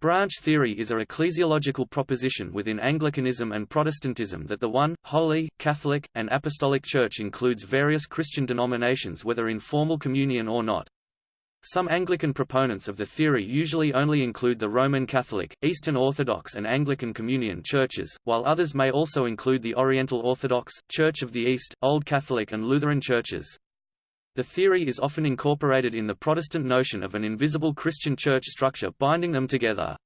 Branch theory is a ecclesiological proposition within Anglicanism and Protestantism that the one, holy, Catholic, and Apostolic Church includes various Christian denominations whether in formal communion or not. Some Anglican proponents of the theory usually only include the Roman Catholic, Eastern Orthodox and Anglican Communion churches, while others may also include the Oriental Orthodox, Church of the East, Old Catholic and Lutheran churches. The theory is often incorporated in the Protestant notion of an invisible Christian church structure binding them together.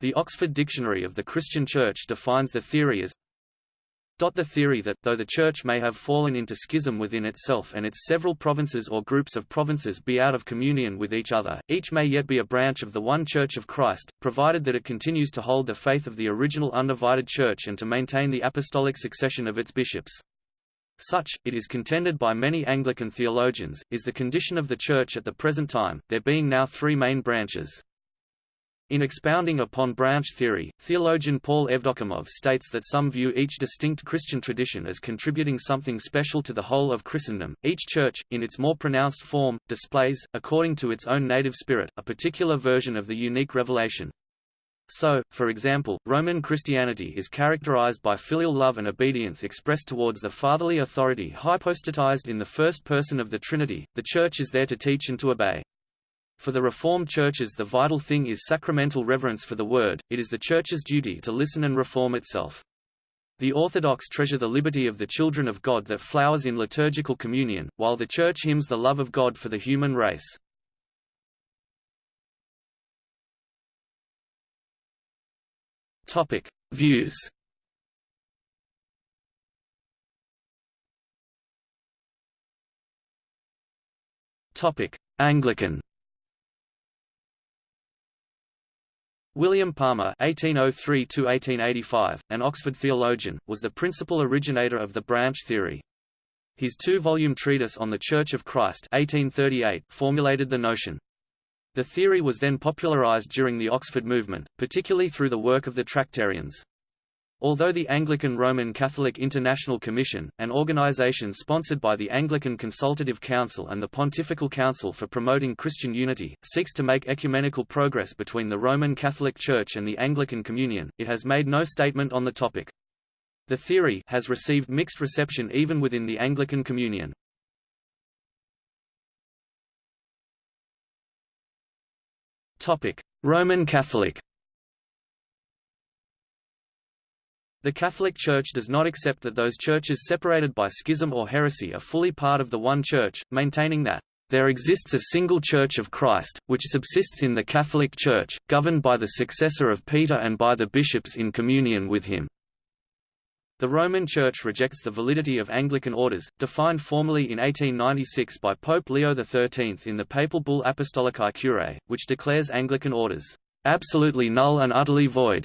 The Oxford Dictionary of the Christian Church defines the theory as the theory that, though the Church may have fallen into schism within itself and its several provinces or groups of provinces be out of communion with each other, each may yet be a branch of the one Church of Christ, provided that it continues to hold the faith of the original undivided Church and to maintain the apostolic succession of its bishops. Such, it is contended by many Anglican theologians, is the condition of the Church at the present time, there being now three main branches. In expounding upon branch theory, theologian Paul Evdokimov states that some view each distinct Christian tradition as contributing something special to the whole of Christendom. Each church, in its more pronounced form, displays, according to its own native spirit, a particular version of the unique revelation, so, for example, Roman Christianity is characterized by filial love and obedience expressed towards the fatherly authority hypostatized in the first person of the Trinity. The Church is there to teach and to obey. For the Reformed churches the vital thing is sacramental reverence for the Word, it is the Church's duty to listen and reform itself. The Orthodox treasure the liberty of the children of God that flowers in liturgical communion, while the Church hymns the love of God for the human race. Topic: Views. Topic: Anglican. William Palmer (1803–1885), an Oxford theologian, was the principal originator of the branch theory. His two-volume treatise on the Church of Christ (1838) formulated the notion. The theory was then popularized during the Oxford movement, particularly through the work of the Tractarians. Although the Anglican Roman Catholic International Commission, an organization sponsored by the Anglican Consultative Council and the Pontifical Council for Promoting Christian Unity, seeks to make ecumenical progress between the Roman Catholic Church and the Anglican Communion, it has made no statement on the topic. The theory has received mixed reception even within the Anglican Communion. Roman Catholic. The Catholic Church does not accept that those churches separated by schism or heresy are fully part of the one Church, maintaining that there exists a single Church of Christ, which subsists in the Catholic Church, governed by the successor of Peter and by the bishops in communion with him. The Roman Church rejects the validity of Anglican orders, defined formally in 1896 by Pope Leo XIII in the papal bull Apostolicae Curae, which declares Anglican orders absolutely null and utterly void.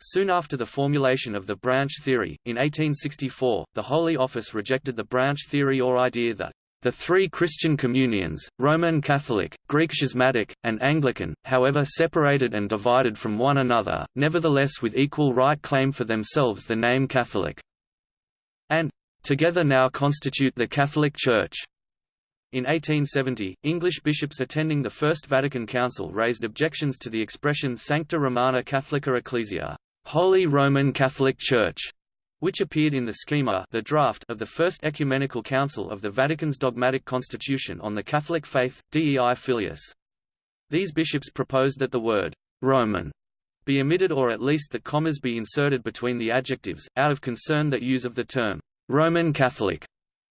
Soon after the formulation of the branch theory, in 1864, the Holy Office rejected the branch theory or idea that the three Christian communions, Roman Catholic, Greek Schismatic, and Anglican, however separated and divided from one another, nevertheless with equal right claim for themselves the name Catholic, and together now constitute the Catholic Church. In 1870, English bishops attending the First Vatican Council raised objections to the expression Sancta Romana Catholica Ecclesia, Holy Roman Catholic Church, which appeared in the schema the draft of the First Ecumenical Council of the Vatican's dogmatic constitution on the Catholic faith, Dei Filius. These bishops proposed that the word «Roman» be omitted or at least that commas be inserted between the adjectives, out of concern that use of the term «Roman Catholic»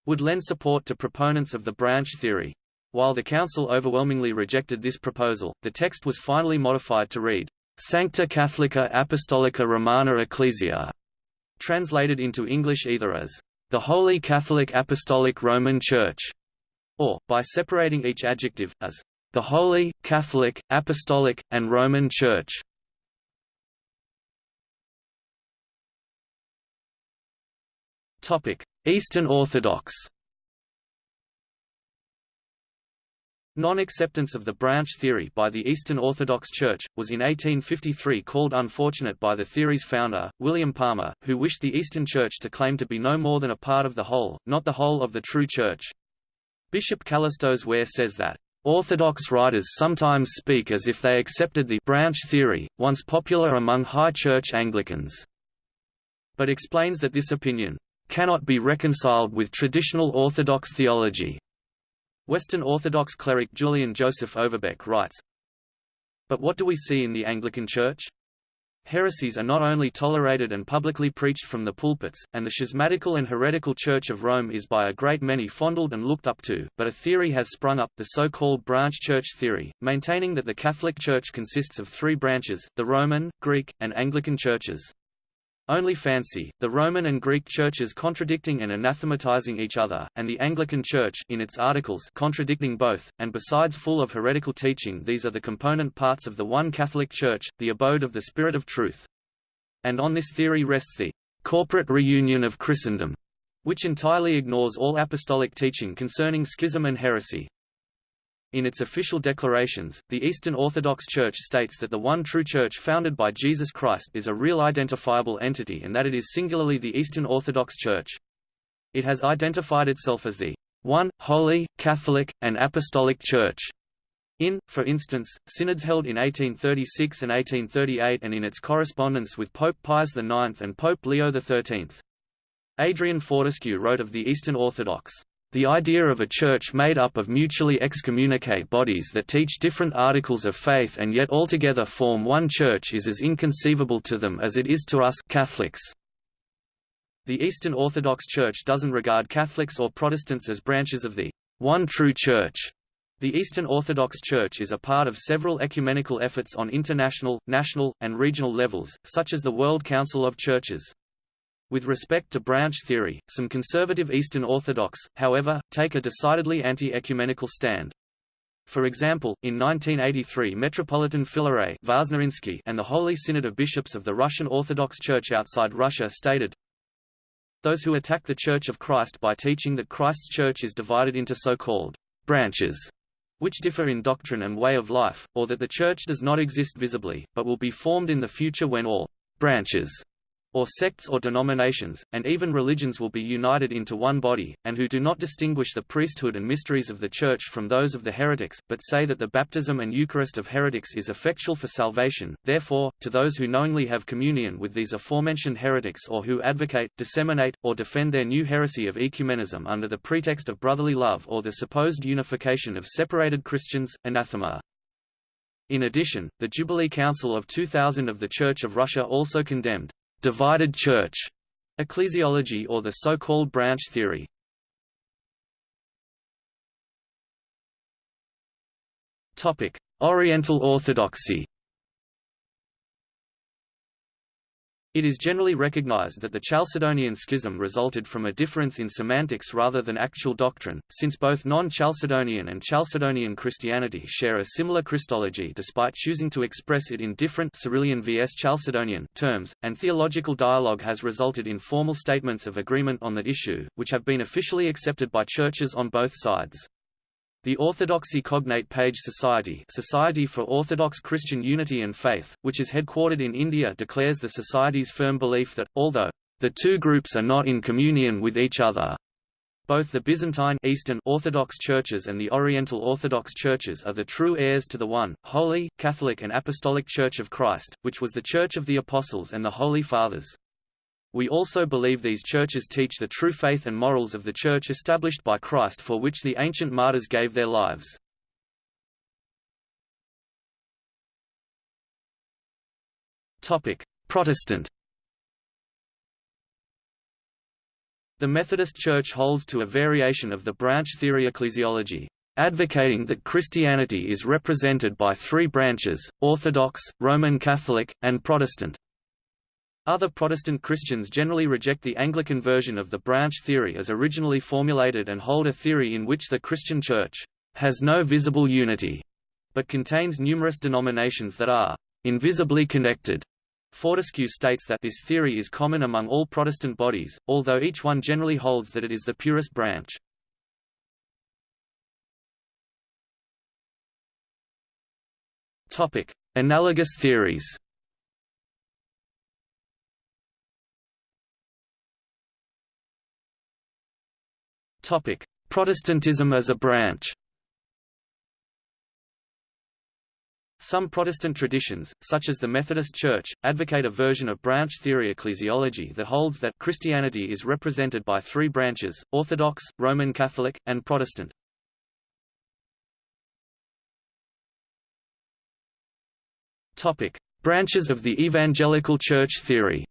would lend support to proponents of the branch theory. While the Council overwhelmingly rejected this proposal, the text was finally modified to read, Sancta Catholica Apostolica Romana Ecclesia, translated into English either as the Holy Catholic Apostolic Roman Church, or, by separating each adjective, as the Holy, Catholic, Apostolic, and Roman Church. Eastern Orthodox Non-acceptance of the branch theory by the Eastern Orthodox Church, was in 1853 called unfortunate by the theory's founder, William Palmer, who wished the Eastern Church to claim to be no more than a part of the whole, not the whole of the true Church. Bishop Kallistos Ware says that, Orthodox writers sometimes speak as if they accepted the branch theory, once popular among High Church Anglicans, but explains that this opinion cannot be reconciled with traditional Orthodox theology. Western Orthodox cleric Julian Joseph Overbeck writes, But what do we see in the Anglican Church? Heresies are not only tolerated and publicly preached from the pulpits, and the schismatical and heretical Church of Rome is by a great many fondled and looked up to, but a theory has sprung up, the so-called branch church theory, maintaining that the Catholic Church consists of three branches, the Roman, Greek, and Anglican churches. Only fancy, the Roman and Greek churches contradicting and anathematizing each other, and the Anglican Church in its articles contradicting both, and besides full of heretical teaching these are the component parts of the one Catholic Church, the abode of the Spirit of truth. And on this theory rests the corporate reunion of Christendom, which entirely ignores all apostolic teaching concerning schism and heresy. In its official declarations, the Eastern Orthodox Church states that the one true Church founded by Jesus Christ is a real identifiable entity and that it is singularly the Eastern Orthodox Church. It has identified itself as the one, holy, Catholic, and Apostolic Church. In, for instance, synods held in 1836 and 1838 and in its correspondence with Pope Pius IX and Pope Leo XIII. Adrian Fortescue wrote of the Eastern Orthodox the idea of a church made up of mutually excommunicate bodies that teach different articles of faith and yet altogether form one church is as inconceivable to them as it is to us Catholics. The Eastern Orthodox Church doesn't regard Catholics or Protestants as branches of the one true church. The Eastern Orthodox Church is a part of several ecumenical efforts on international, national, and regional levels, such as the World Council of Churches. With respect to branch theory, some conservative Eastern Orthodox, however, take a decidedly anti-ecumenical stand. For example, in 1983 Metropolitan Filaret and the Holy Synod of Bishops of the Russian Orthodox Church outside Russia stated, Those who attack the Church of Christ by teaching that Christ's Church is divided into so-called branches, which differ in doctrine and way of life, or that the Church does not exist visibly, but will be formed in the future when all branches or sects or denominations, and even religions will be united into one body, and who do not distinguish the priesthood and mysteries of the Church from those of the heretics, but say that the baptism and Eucharist of heretics is effectual for salvation. Therefore, to those who knowingly have communion with these aforementioned heretics or who advocate, disseminate, or defend their new heresy of ecumenism under the pretext of brotherly love or the supposed unification of separated Christians, anathema. In addition, the Jubilee Council of 2000 of the Church of Russia also condemned divided church ecclesiology or the so-called branch theory. Oriental Orthodoxy It is generally recognized that the Chalcedonian Schism resulted from a difference in semantics rather than actual doctrine, since both non-Chalcedonian and Chalcedonian Christianity share a similar Christology despite choosing to express it in different Cyrillian vs Chalcedonian terms, and theological dialogue has resulted in formal statements of agreement on the issue, which have been officially accepted by churches on both sides. The Orthodoxy Cognate Page Society Society for Orthodox Christian Unity and Faith, which is headquartered in India declares the Society's firm belief that, although, "...the two groups are not in communion with each other," Both the Byzantine Eastern Orthodox churches and the Oriental Orthodox churches are the true heirs to the one, holy, Catholic and Apostolic Church of Christ, which was the Church of the Apostles and the Holy Fathers. We also believe these churches teach the true faith and morals of the Church established by Christ for which the ancient martyrs gave their lives. Protestant The Methodist Church holds to a variation of the branch theory ecclesiology, advocating that Christianity is represented by three branches, Orthodox, Roman Catholic, and Protestant. Other Protestant Christians generally reject the Anglican version of the branch theory as originally formulated and hold a theory in which the Christian Church has no visible unity, but contains numerous denominations that are invisibly connected. Fortescue states that this theory is common among all Protestant bodies, although each one generally holds that it is the purest branch. Analogous theories Protestantism as a branch Some Protestant traditions, such as the Methodist Church, advocate a version of branch theory ecclesiology that holds that Christianity is represented by three branches, Orthodox, Roman Catholic, and Protestant. Branches of the Evangelical Church theory.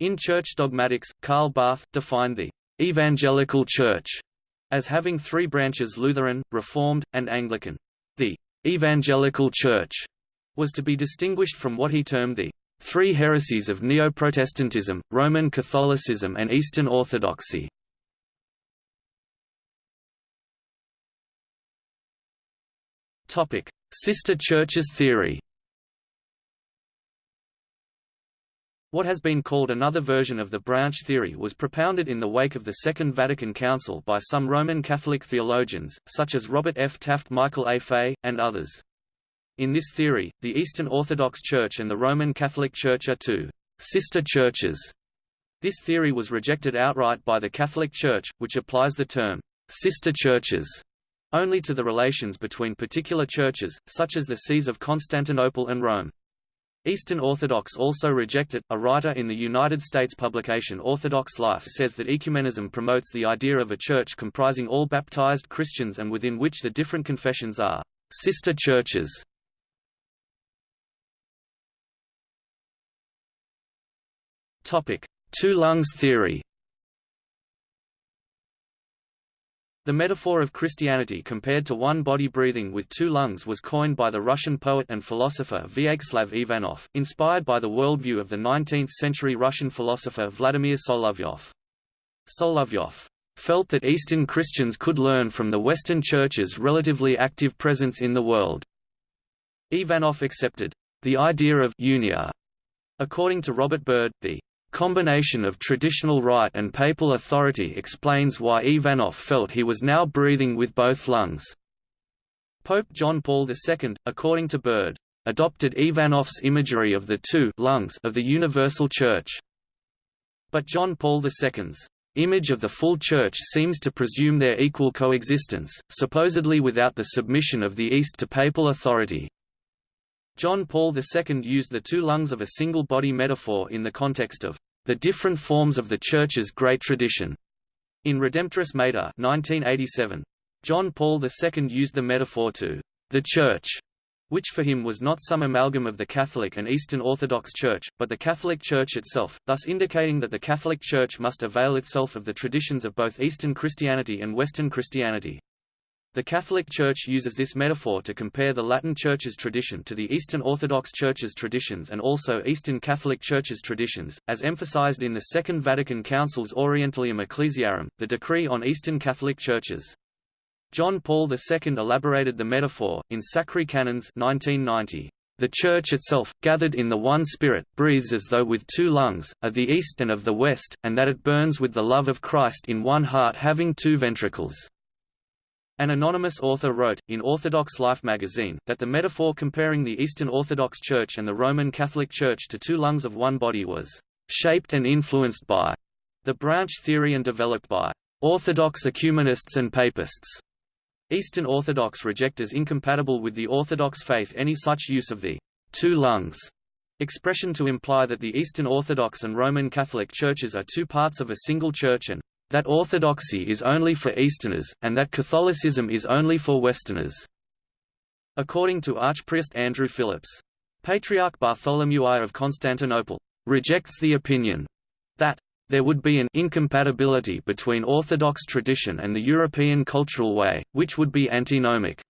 In Church Dogmatics, Karl Barth defined the Evangelical Church as having three branches Lutheran, Reformed, and Anglican. The «evangelical church» was to be distinguished from what he termed the three heresies of Neoprotestantism, Roman Catholicism and Eastern Orthodoxy. Sister churches theory What has been called another version of the branch theory was propounded in the wake of the Second Vatican Council by some Roman Catholic theologians, such as Robert F. Taft Michael A. Fay, and others. In this theory, the Eastern Orthodox Church and the Roman Catholic Church are two sister churches. This theory was rejected outright by the Catholic Church, which applies the term sister churches only to the relations between particular churches, such as the sees of Constantinople and Rome. Eastern Orthodox also reject it. A writer in the United States publication Orthodox Life says that ecumenism promotes the idea of a church comprising all baptized Christians and within which the different confessions are sister churches. Topic: Two lungs theory. The metaphor of Christianity compared to one body breathing with two lungs was coined by the Russian poet and philosopher Vyacheslav Ivanov, inspired by the worldview of the 19th-century Russian philosopher Vladimir Solovyov. Solovyov felt that Eastern Christians could learn from the Western Church's relatively active presence in the world. Ivanov accepted the idea of unia. According to Robert Bird, the combination of traditional rite and papal authority explains why Ivanov felt he was now breathing with both lungs. Pope John Paul II, according to Bird, adopted Ivanov's imagery of the two lungs of the Universal Church. But John Paul II's image of the full Church seems to presume their equal coexistence, supposedly without the submission of the East to papal authority. John Paul II used the two lungs of a single body metaphor in the context of the different forms of the Church's great tradition. In Redemptoris Mater 1987, John Paul II used the metaphor to the Church, which for him was not some amalgam of the Catholic and Eastern Orthodox Church, but the Catholic Church itself, thus indicating that the Catholic Church must avail itself of the traditions of both Eastern Christianity and Western Christianity. The Catholic Church uses this metaphor to compare the Latin Church's tradition to the Eastern Orthodox Church's traditions and also Eastern Catholic Church's traditions, as emphasized in the Second Vatican Council's Orientalium Ecclesiarum, the decree on Eastern Catholic Churches. John Paul II elaborated the metaphor, in Sacri Canones 1990. The Church itself, gathered in the one Spirit, breathes as though with two lungs, of the East and of the West, and that it burns with the love of Christ in one heart having two ventricles. An anonymous author wrote, in Orthodox Life magazine, that the metaphor comparing the Eastern Orthodox Church and the Roman Catholic Church to two lungs of one body was shaped and influenced by the branch theory and developed by Orthodox ecumenists and papists. Eastern Orthodox reject as incompatible with the Orthodox faith any such use of the two lungs expression to imply that the Eastern Orthodox and Roman Catholic churches are two parts of a single church and that orthodoxy is only for Easterners, and that Catholicism is only for Westerners. According to Archpriest Andrew Phillips, Patriarch Bartholomew I of Constantinople rejects the opinion that there would be an incompatibility between Orthodox tradition and the European cultural way, which would be antinomic,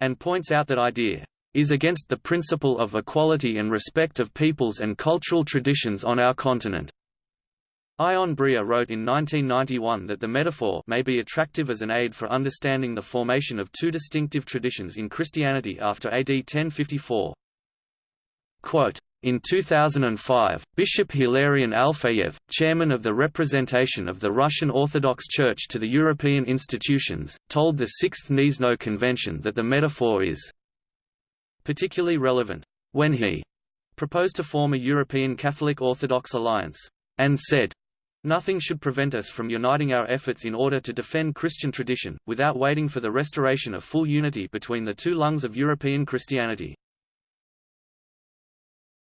and points out that idea is against the principle of equality and respect of peoples and cultural traditions on our continent. Ion Bria wrote in 1991 that the metaphor may be attractive as an aid for understanding the formation of two distinctive traditions in Christianity after AD 1054. Quote, in 2005, Bishop Hilarion Alfeyev, chairman of the representation of the Russian Orthodox Church to the European institutions, told the Sixth Gniezno Convention that the metaphor is particularly relevant when he proposed to form a European Catholic Orthodox alliance, and said, Nothing should prevent us from uniting our efforts in order to defend Christian tradition, without waiting for the restoration of full unity between the two lungs of European Christianity.